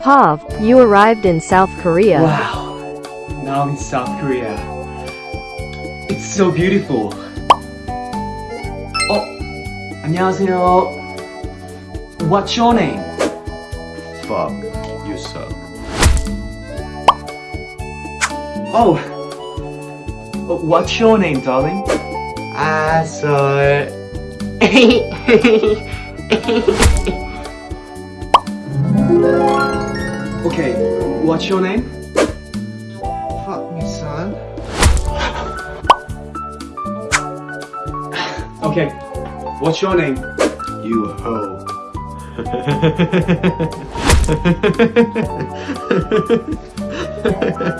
Pav, you arrived in South Korea. Wow. Now I'm in South Korea. It's so beautiful. 어, 안녕하세요. What's your name? Fuck, you suck. Oh. Uh, What's your name, darling? Asshole. Okay. What's your name? Fuck me, son. Okay. What's your name? You hoe.